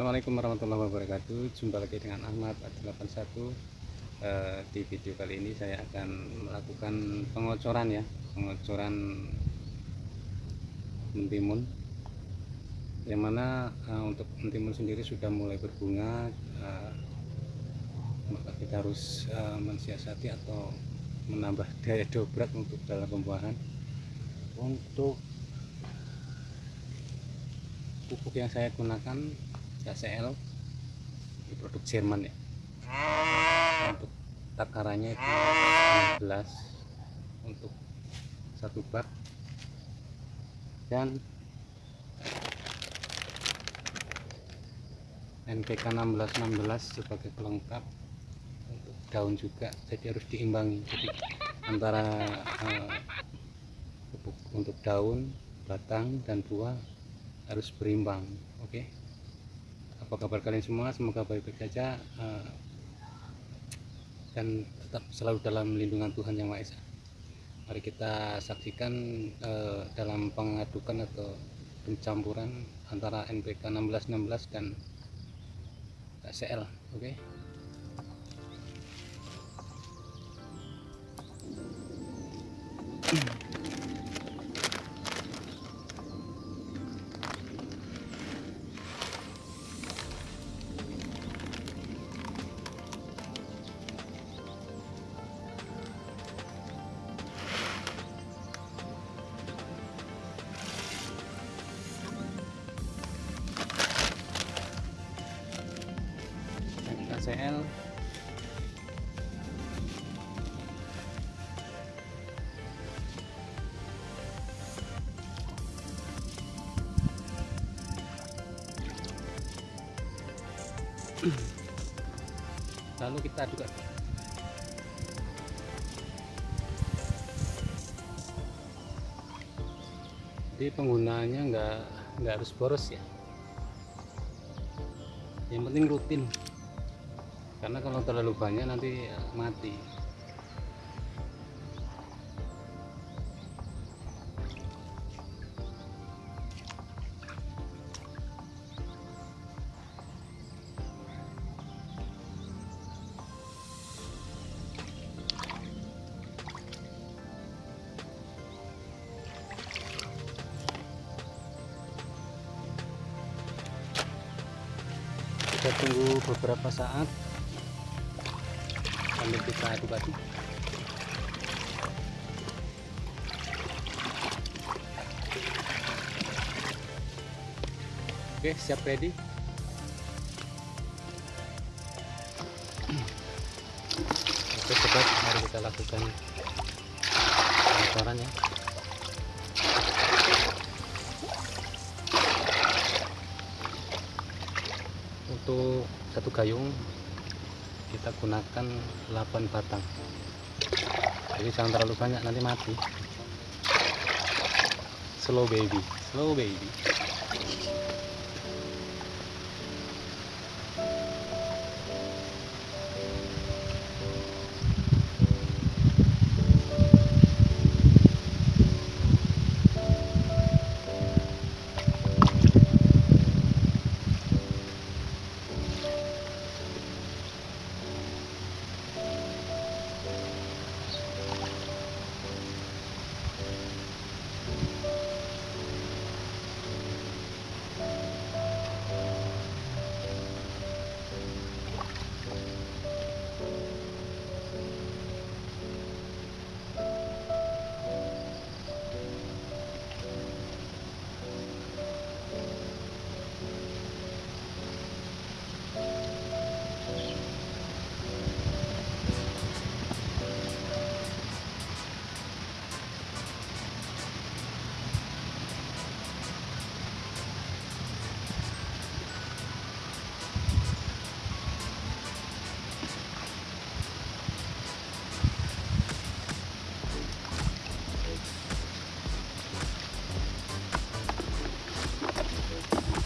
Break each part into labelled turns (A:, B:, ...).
A: Assalamualaikum warahmatullahi wabarakatuh. Jumpa lagi dengan Ahmad 81 uh, Di video kali ini saya akan melakukan pengocoran ya. Pengocoran mentimun. Yang mana uh, untuk mentimun sendiri sudah mulai berbunga uh, Maka kita harus mensiasati atau menambah daya dobrak untuk dalam pembuahan. Untuk pupuk yang saya gunakan KCL ini produk Jerman ya. Untuk takarannya itu 16 untuk satu bak. Dan NPK 1616 sebagai pelengkap untuk daun juga. Jadi harus diimbangi. Jadi antara uh, untuk daun batang dan buah harus berimbang. Oke? okay? Apa kabar kalian semua semoga baik-baik saja uh, dan tetap selalu dalam lindungan Tuhan Yang Maha Esa mari kita saksikan uh, dalam pengadukan atau pencampuran antara NPK 1616 dan KCL oke okay? Lalu kita juga jadi penggunaannya nggak nggak harus boros ya. Yang penting rutin. Karena kalau terlalu banyak nanti mati kita tunggu beberapa saat. Sambil kita aduk-aduk. Oke siap ready. Oke sobat mari kita lakukan pengocoran ya untuk satu gayung kita gunakan 8 batang. Jadi jangan terlalu banyak nanti mati. Slow baby slow baby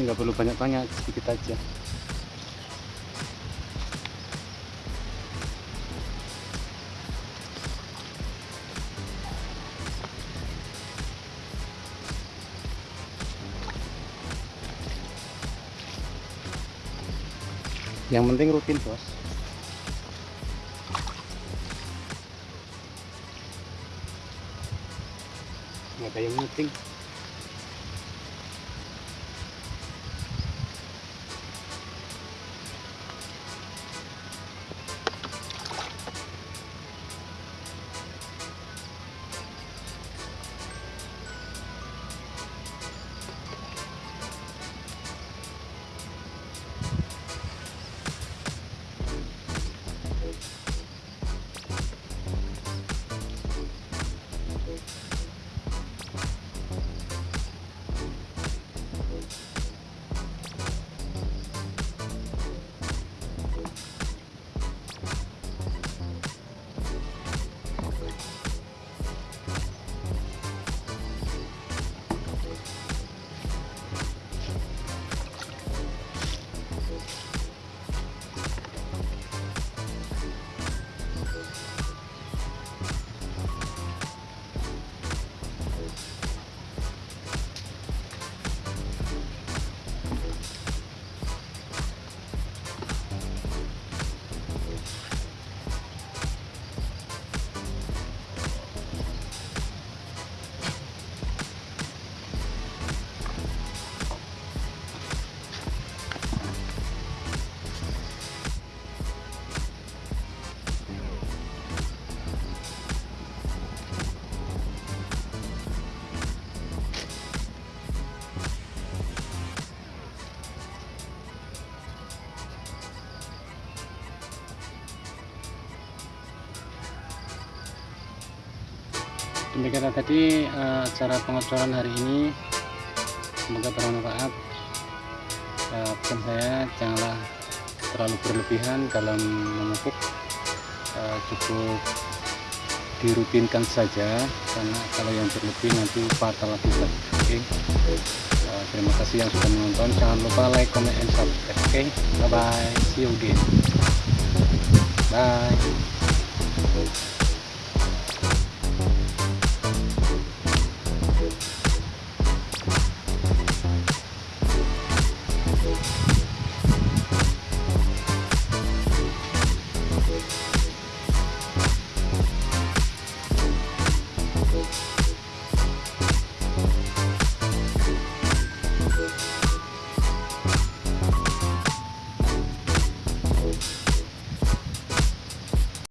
A: ini nggak perlu banyak-banyak sedikit aja. Yang penting rutin bos. Nggak ada yang penting demikian tadi uh, cara pengocoran hari ini. Semoga bermanfaat. Uh, pesan saya janganlah terlalu berlebihan dalam memupuk uh, cukup dirutinkan saja karena kalau yang berlebih nanti fatal oke. Okay? terima kasih yang sudah menonton. Jangan lupa like comment and subscribe. Oke. Okay? bye bye see you again. Bye